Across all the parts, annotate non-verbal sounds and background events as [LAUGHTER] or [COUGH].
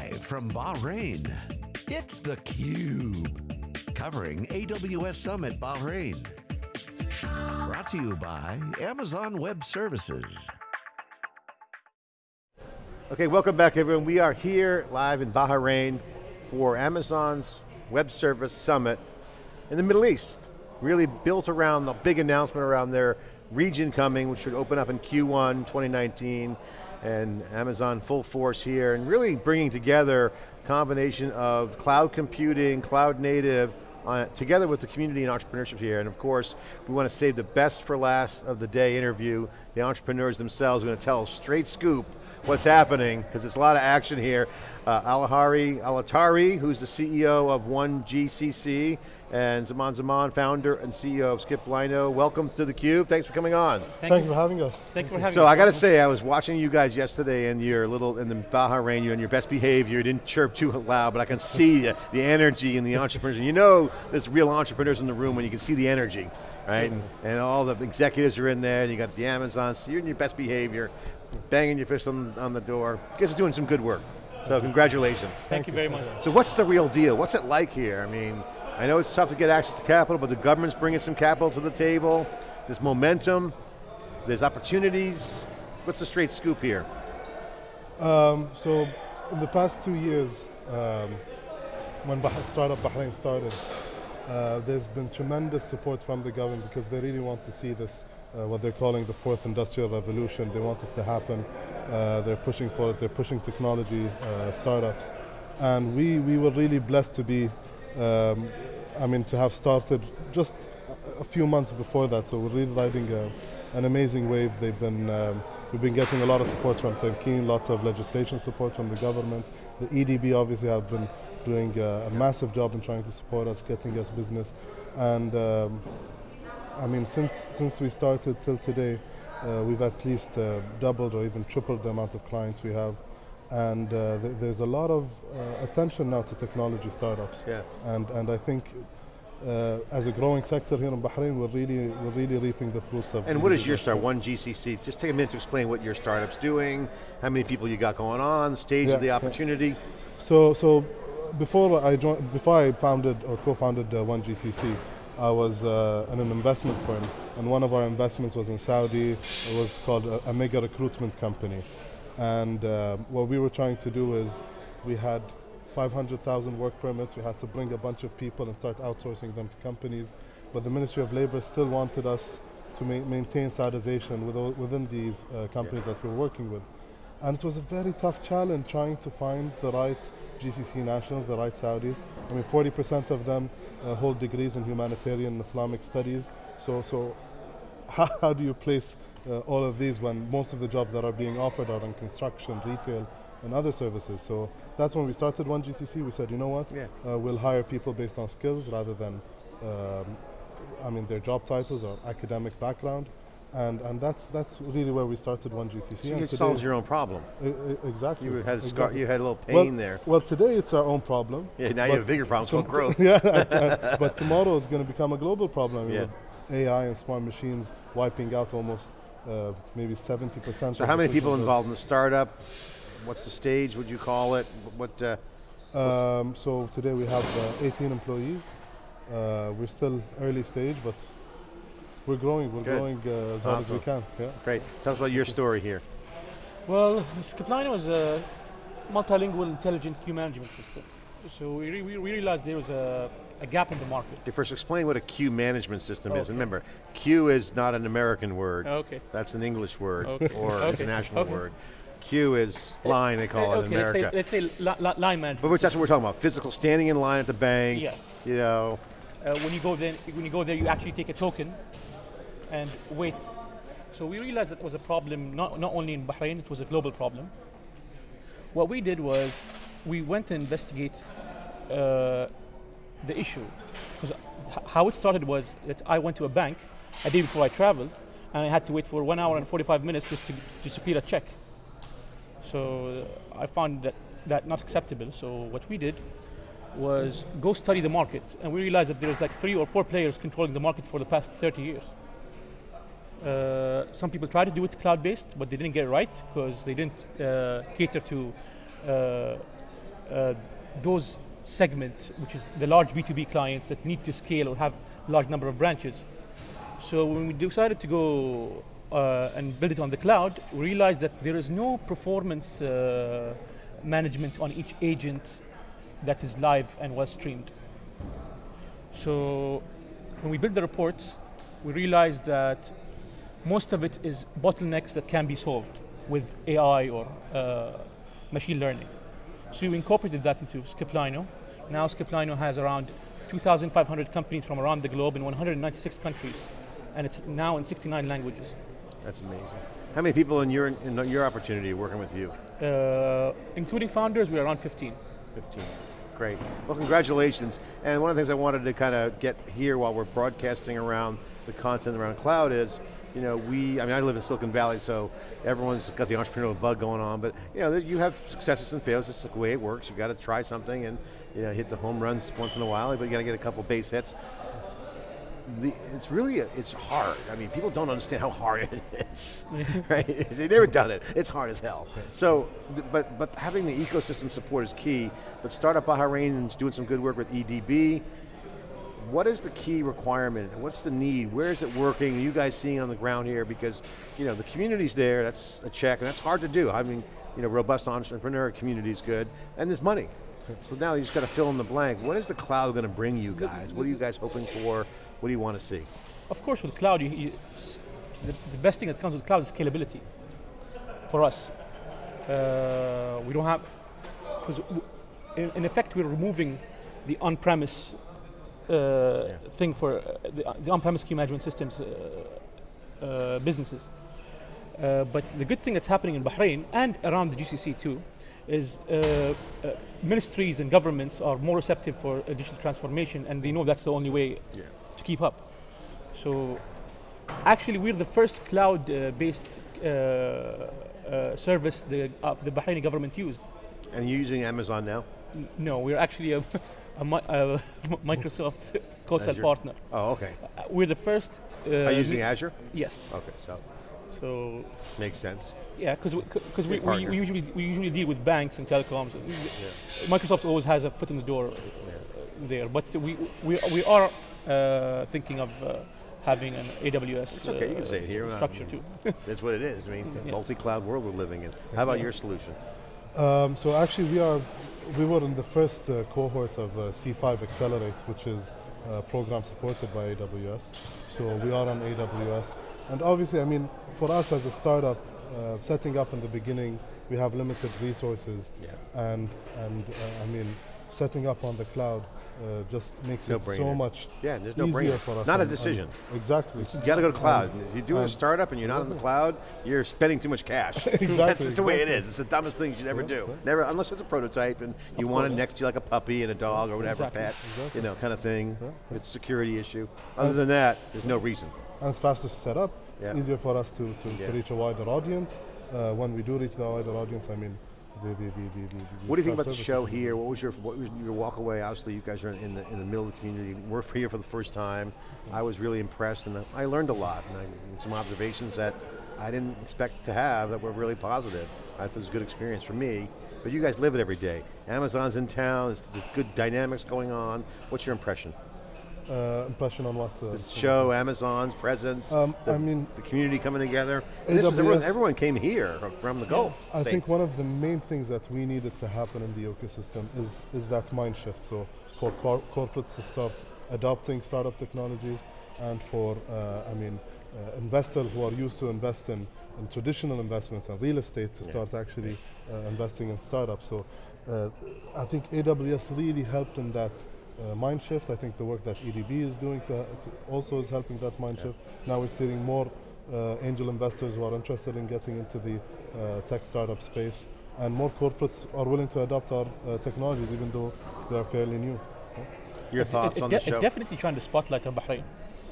Live from Bahrain, it's theCUBE. Covering AWS Summit Bahrain. Brought to you by Amazon Web Services. Okay, welcome back everyone. We are here live in Bahrain for Amazon's Web Service Summit in the Middle East. Really built around the big announcement around their region coming, which should open up in Q1 2019 and Amazon full force here, and really bringing together combination of cloud computing, cloud native, uh, together with the community and entrepreneurship here, and of course, we want to save the best for last of the day interview. The entrepreneurs themselves are going to tell straight scoop what's happening, because there's a lot of action here. Uh, Alahari Alatari, who's the CEO of 1GCC, and Zaman Zaman, founder and CEO of Skiplino. Welcome to theCUBE, thanks for coming on. Thank, Thank you for having us. Thank you for having so us. So I got to say, I was watching you guys yesterday and you're little, in the Bahrain, you're in your best behavior, you didn't chirp too loud, but I can see the, the energy and the entrepreneurs. You know there's real entrepreneurs in the room when you can see the energy, right? And, and all the executives are in there, and you got the Amazons, so you're in your best behavior, banging your fist on, on the door. You guys are doing some good work. So congratulations. Thank, Thank you very much. So what's the real deal? What's it like here? I mean, I know it's tough to get access to capital, but the government's bringing some capital to the table. There's momentum, there's opportunities. What's the straight scoop here? Um, so, in the past two years, um, when bah Startup Bahrain started, uh, there's been tremendous support from the government because they really want to see this, uh, what they're calling the fourth industrial revolution. They want it to happen. Uh, they're pushing for it. They're pushing technology uh, startups. And we, we were really blessed to be um, I mean, to have started just a few months before that, so we're really riding a, an amazing wave. They've been, um, we've been getting a lot of support from Tamkeen, lots of legislation support from the government. The EDB obviously have been doing a, a massive job in trying to support us, getting us business. And um, I mean, since, since we started till today, uh, we've at least uh, doubled or even tripled the amount of clients we have and uh, th there's a lot of uh, attention now to technology startups. Yeah. And and I think uh, as a growing sector here in Bahrain, we're really we're really reaping the fruits of. And what is your start? One GCC. Just take a minute to explain what your startup's doing, how many people you got going on, stage yeah, of the opportunity. Yeah. So so before I joined, before I founded or co-founded uh, One GCC. I was uh, in an investment firm, and one of our investments was in Saudi. It was called a, a mega recruitment company. And uh, what we were trying to do is we had 500,000 work permits, we had to bring a bunch of people and start outsourcing them to companies, but the Ministry of Labor still wanted us to ma maintain Saudization within these uh, companies yeah. that we're working with. And it was a very tough challenge trying to find the right GCC nationals, the right Saudis. I mean, 40% of them uh, hold degrees in humanitarian and Islamic studies. So, so how, how do you place uh, all of these when most of the jobs that are being offered are in construction, retail, and other services. So that's when we started One GCC. We said, you know what? Yeah. Uh, we'll hire people based on skills rather than, um, I mean, their job titles or academic background. And, and that's, that's really where we started One GCC. So you solved your own problem. exactly. You had, a exactly. you had a little pain well, there. Well, today it's our own problem. Yeah, now you have a bigger problem, called growth. [LAUGHS] yeah, but tomorrow is going to become a global problem. Yeah. AI and smart machines wiping out almost uh, maybe 70%. So how many people involved in the startup? What's the stage, would you call it? What? Uh, um, so today we have uh, 18 employees. Uh, we're still early stage, but we're growing. We're Good. growing uh, as well as we can. Yeah. Great. Tell us about your story here. Well, Skiplino was a multilingual intelligent queue management system. So we, re we realized there was a a gap in the market. Okay, first explain what a queue management system okay. is. remember, queue is not an American word. Okay. That's an English word okay. or okay. international word. Queue is line, they call it in America. Let's say, let's say li line management. But that's what we're talking about, physical standing in line at the bank. Yes. You know. Uh, when you go there, when you go there, you actually take a token and wait. So we realized that was a problem, not, not only in Bahrain, it was a global problem. What we did was, we went to investigate uh, the issue. Because how it started was that I went to a bank a day before I traveled, and I had to wait for one hour and 45 minutes just to, to clear a check. So I found that, that not acceptable. So what we did was go study the market, and we realized that there's like three or four players controlling the market for the past 30 years. Uh, some people tried to do it cloud-based, but they didn't get it right because they didn't uh, cater to uh, uh, those segment, which is the large B2B clients that need to scale or have large number of branches. So when we decided to go uh, and build it on the cloud, we realized that there is no performance uh, management on each agent that is live and was streamed. So when we built the reports, we realized that most of it is bottlenecks that can be solved with AI or uh, machine learning. So we incorporated that into Skiplino. Now Skiplino has around 2,500 companies from around the globe in 196 countries, and it's now in 69 languages. That's amazing. How many people in your, in your opportunity working with you? Uh, including founders, we're around 15. 15. Great. Well, congratulations. And one of the things I wanted to kind of get here while we're broadcasting around the content around cloud is, you know, we, I mean, I live in Silicon Valley, so everyone's got the entrepreneurial bug going on, but you know, you have successes and failures, it's the way it works. You got to try something and you know, hit the home runs once in a while, but you got to get a couple base hits. The, it's really, a, it's hard. I mean, people don't understand how hard it is, [LAUGHS] right? They've never done it. It's hard as hell. So, but but having the ecosystem support is key. But Startup Bahrain is doing some good work with EDB what is the key requirement? What's the need? Where is it working? Are you guys seeing on the ground here? Because you know the community's there. That's a check, and that's hard to do. I mean, you know, robust entrepreneur community is good, and there's money. So now you just got to fill in the blank. What is the cloud going to bring you guys? What are you guys hoping for? What do you want to see? Of course, with cloud, you, you, the, the, best thing that comes with cloud is scalability. For us, uh, we don't have because in, in effect we're removing the on-premise yeah. thing for uh, the, the on-premise queue management systems uh, businesses. but the good thing that's happening in Bahrain and around the GCC too is ministries and governments are more receptive for digital transformation and they know that's the only way yeah. to keep up. So actually we're the first cloud-based uh, uh, service the, uh, the Bahraini government used. And you're using Amazon now? N no, we're actually a [LAUGHS] a, a [LAUGHS] Microsoft [LAUGHS] co-sell partner. Oh, okay. Uh, we're the first. Uh, Are you using Azure? Yes. Okay, so. So. Makes sense. Yeah, because because we, we, we, usually we usually deal with banks and telecoms. Yeah. Microsoft always has a foot in the door uh, yeah. there, but we we we are uh, thinking of. Uh, having an AWS it's okay, you can say it here. structure too. [LAUGHS] That's what it is. I mean, yeah. multi-cloud world we're living in. How about your solution? Um, so actually, we are we were in the first uh, cohort of uh, C5 Accelerate, which is a program supported by AWS. So we are on AWS. And obviously, I mean, for us as a startup, uh, setting up in the beginning, we have limited resources. Yeah. And, and uh, I mean, setting up on the cloud uh, just makes no it brainer. so much yeah, there's no easier brainer. for us. Not and, a decision. exactly. You got to go to cloud. if you do a startup and you're not in the cloud, you're spending too much cash. [LAUGHS] exactly. That's just exactly. the way it is. It's the dumbest thing you should ever yeah, do. Never, unless it's a prototype and you want it next to you like a puppy and a dog or whatever, exactly. pet, exactly. you know, kind of thing. It's a security issue. Other than that, there's no reason. And it's faster to set up. It's easier for us to, to, to reach a wider audience. Uh, when we do reach the wider audience, I mean, the, the, the, what do you think about the show here? What was your what was your walk away? Obviously, you guys are in the in the middle of the community. We're here for the first time. Mm-hmm. I was really impressed, and I learned a lot, and I, some observations that I didn't expect to have that were really positive. I thought it was a good experience for me. But you guys live it every day. Amazon's in town. There's, there's good dynamics going on. What's your impression? Uh, impression on what? Uh, show, Amazon's presence, um, the, I mean, the community coming together. Everyone, everyone, came here from the Gulf. I think one of the main things that we needed to happen in the ecosystem is, is that mind shift. So for cor corporates to start adopting startup technologies and for, uh, I mean, uh, investors who are used to invest in, in traditional investments and real estate to yeah. start actually uh, investing in startups. So uh, I think AWS really helped in that uh, mind shift. I think the work that EDB is doing to, to also is helping that mind yeah. shift. Now we're seeing more uh, angel investors who are interested in getting into the uh, tech startup space, and more corporates are willing to adopt our uh, technologies, even though they are fairly new. Your thoughts it, it on the show? Definitely trying to spotlight on Bahrain,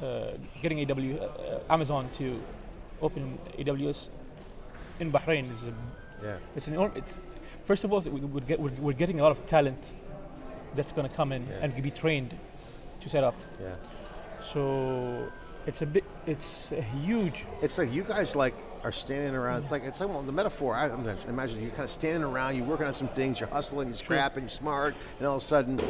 uh, getting AW, uh, Amazon to open AWS in Bahrain is a, yeah. It's an it's first of all we're, get, we're, we're getting a lot of talent that's going to come in yeah. and be trained to set up. Yeah. So It's a bit. It's a huge. It's like you guys like are standing around. It's like it's like well, the metaphor. I I'm imagine you're kind of standing around. You're working on some things. You're hustling. You're scrapping. You're smart. And all of a sudden,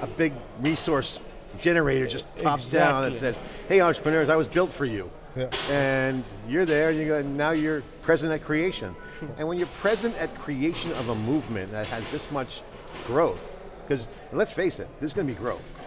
a big resource generator just pops down and says, "Hey, entrepreneurs, I was built for you." Yeah. And you're there. You go. and Now you're present at creation. And when you're present at creation of a movement that has this much growth, because let's face it, there's going to be growth.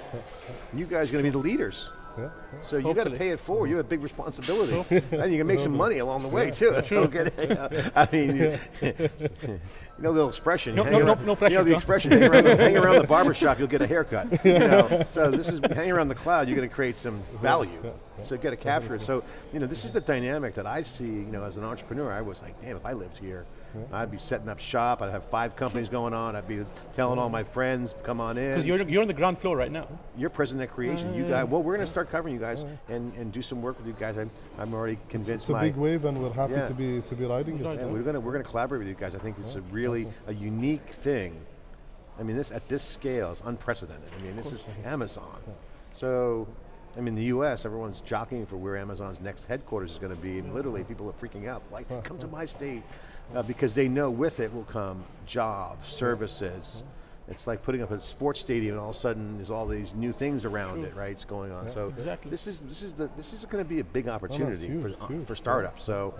You guys are going to be the leaders. Yeah. So you got to pay it forward. You have a big responsibility, and you can make some money along the way too. That's get it. [LAUGHS] I mean, [LAUGHS] you, know the expression. No- hang no- no- around- no You pressure, know the expression. Hang around the, hang around the [LAUGHS] barber shop, you'll get a haircut. You know, so this is hang around the cloud. You're going to create some value. So get to capture it. So you know, this is the dynamic that I see. You know, as an entrepreneur, I was like, damn, if I lived here. I'd be setting up shop. I'd have five companies going on. I'd be telling all my friends, come on in Because you're you're on the ground floor right now. you're present at creation. you guys, well, we're going to start covering you guys and, and do some work with you guys. I'm, I'm already convinced. It's a my, big wave, and we're happy Yeah. to be to be riding it. Right. yeah, we're going to we're going to collaborate with you guys. I think it's a really a unique thing. I mean, this at this scale is unprecedented. I mean, this is Amazon. So, I mean, the U.S. Everyone's jockeying for where Amazon's next headquarters is going to be, and literally people are freaking out. Like, come to my state, uh, because they know with it will come jobs, services. It's like putting up a sports stadium, and all of a sudden there's all these new things around it, right? It's going on. so Exactly. this is this is the this is going to be a big opportunity huge, for uh, for startups. So.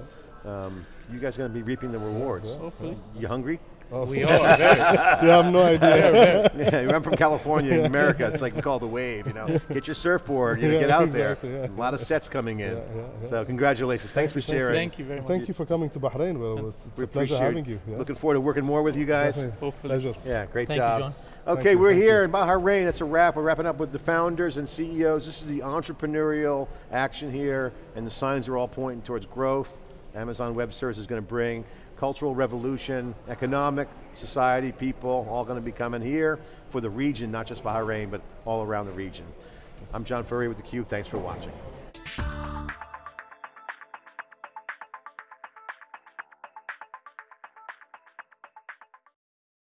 Um, you guys are going to be reaping the rewards. Hopefully. You hungry? Oh. We are. Yeah, [LAUGHS] I have no idea. yeah, I'm from California in America. It's like we call the wave. You know, get your surfboard. You know, Yeah, get out exactly, there. yeah. A lot of sets coming in. Yeah, yeah, yeah. So congratulations. Thanks for sharing. Thank you very much. Thank you for coming to Bahrain. Well, it's, it's We a pleasure appreciate having you. Yeah. Looking forward to working more with you guys. Definitely. Hopefully. Pleasure. Yeah, great Thank you, job. John. Okay, you, we're here you. in Bahrain. That's a wrap. We're wrapping up with the founders and CEOs. This is the entrepreneurial action here, and the signs are all pointing towards growth. Amazon Web Services is going to bring cultural revolution, economic, society, people, all going to be coming here for the region, not just Bahrain, but all around the region. I'm John Furrier with theCUBE. Thanks for watching.